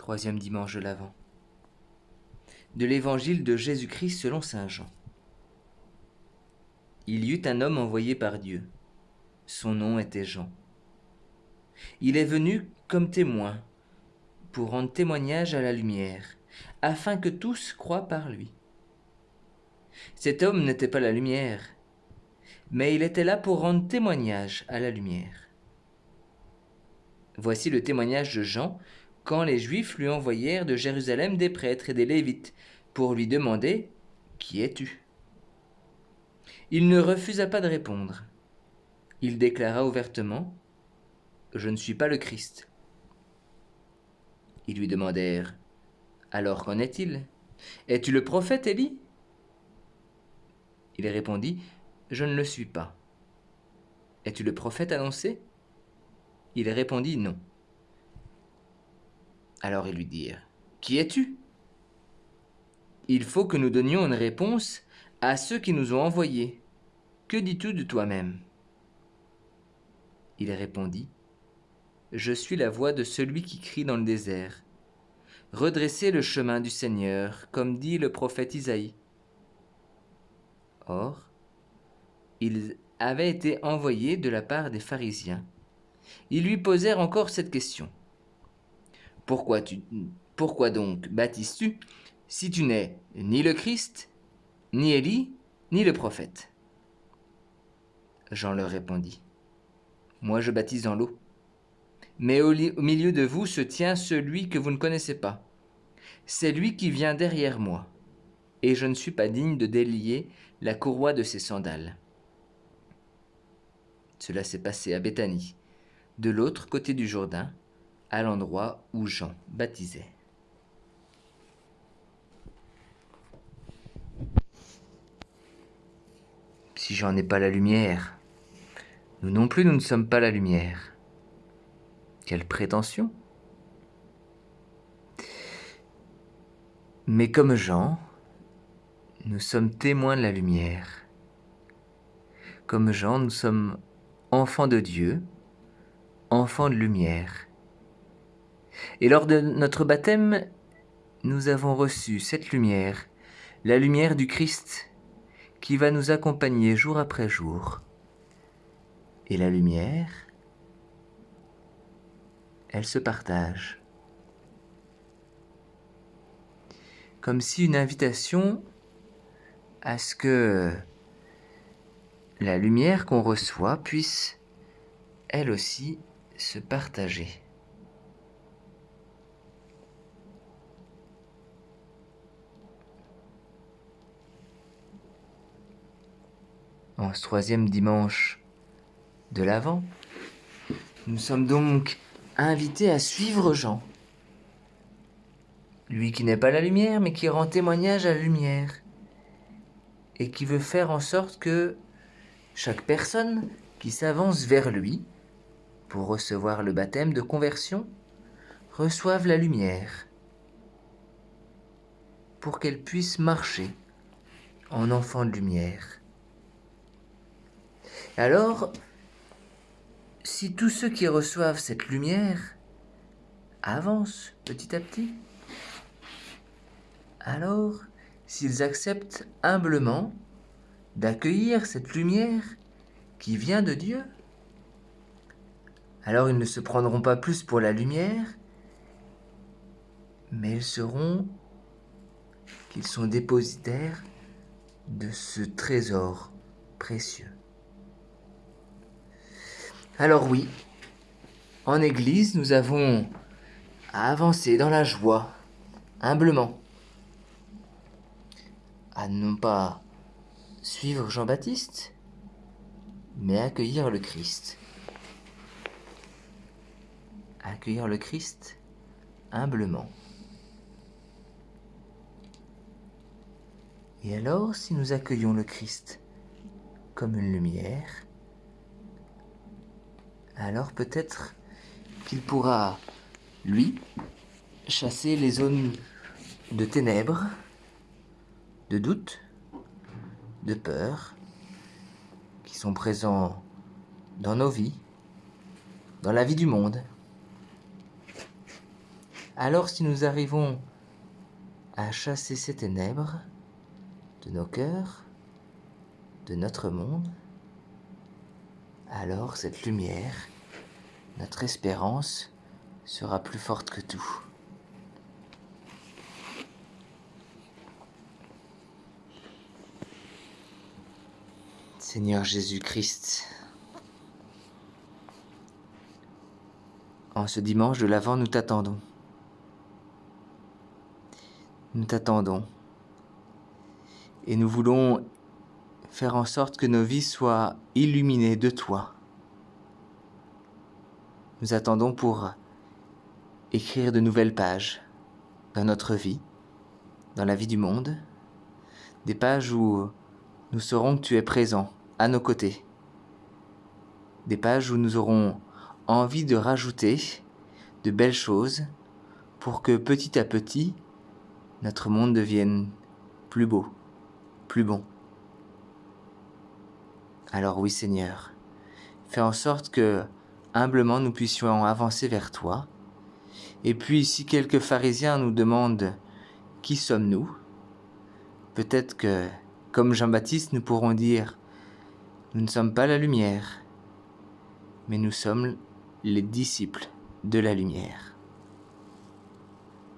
Troisième dimanche de l'Avent. De l'évangile de Jésus-Christ selon Saint Jean. Il y eut un homme envoyé par Dieu. Son nom était Jean. Il est venu comme témoin pour rendre témoignage à la lumière, afin que tous croient par lui. Cet homme n'était pas la lumière, mais il était là pour rendre témoignage à la lumière. Voici le témoignage de Jean quand les Juifs lui envoyèrent de Jérusalem des prêtres et des Lévites pour lui demander Qui es-tu? Il ne refusa pas de répondre. Il déclara ouvertement Je ne suis pas le Christ. Ils lui demandèrent Alors qu'en est-il? Es-tu le prophète Élie? Il répondit Je ne le suis pas. Es-tu le prophète annoncé? Il répondit Non. Alors ils lui dirent Qui es-tu? Il faut que nous donnions une réponse à ceux qui nous ont envoyés. Que dis-tu de toi-même? Il répondit Je suis la voix de celui qui crie dans le désert. Redressez le chemin du Seigneur, comme dit le prophète Isaïe. Or, il avait été envoyé de la part des pharisiens. Ils lui posèrent encore cette question. Pourquoi, donc baptises-tu si tu n'es ni le Christ, ni Élie, ni le prophète? Jean leur répondit. Moi je baptise dans l'eau. Mais au, au milieu de vous se tient celui que vous ne connaissez pas. C'est lui qui vient derrière moi, et je ne suis pas digne de délier la courroie de ses sandales. Cela s'est passé à Béthanie, de l'autre côté du Jourdain, à l'endroit où Jean baptisait. Si Jean n'est pas la lumière, nous non plus nous ne sommes pas la lumière. Quelle prétention Mais comme Jean, nous sommes témoins de la lumière. Comme Jean, nous sommes enfants de Dieu, enfants de lumière. Et lors de notre baptême, nous avons reçu cette lumière, la lumière du Christ, qui va nous accompagner jour après jour. Et la lumière, elle se partage. Comme si une invitation à ce que la lumière qu'on reçoit puisse, elle aussi, se partager. En ce troisième dimanche de l'Avent, nous sommes donc invités à suivre Jean, lui qui n'est pas la lumière, mais qui rend témoignage à la lumière, et qui veut faire en sorte que chaque personne qui s'avance vers lui pour recevoir le baptême de conversion reçoive la lumière pour qu'elle puisse marcher en enfant de lumière. Alors, si tous ceux qui reçoivent cette lumière avancent petit à petit, alors s'ils acceptent humblement d'accueillir cette lumière qui vient de Dieu, alors ils ne se prendront pas plus pour la lumière, mais ils seront qu'ils sont dépositaires de ce trésor précieux. Alors oui, en Église, nous avons à avancer dans la joie, humblement, à non pas suivre Jean-Baptiste, mais accueillir le Christ. Accueillir le Christ humblement. Et alors, si nous accueillons le Christ comme une lumière, alors peut-être qu'il pourra, lui, chasser les zones de ténèbres, de doute, de peur, qui sont présents dans nos vies, dans la vie du monde. Alors si nous arrivons à chasser ces ténèbres de nos cœurs, de notre monde, alors cette lumière, notre espérance, sera plus forte que tout. Seigneur Jésus-Christ, en ce dimanche de l'Avent, nous t'attendons. Nous t'attendons. Et nous voulons faire en sorte que nos vies soient illuminées de toi. Nous attendons pour écrire de nouvelles pages dans notre vie, dans la vie du monde, des pages où nous saurons que tu es présent à nos côtés, des pages où nous aurons envie de rajouter de belles choses pour que petit à petit notre monde devienne plus beau, plus bon. Alors oui Seigneur, fais en sorte que humblement nous puissions avancer vers toi. Et puis si quelques pharisiens nous demandent qui sommes-nous, peut-être que, comme Jean-Baptiste, nous pourrons dire, nous ne sommes pas la lumière, mais nous sommes les disciples de la lumière.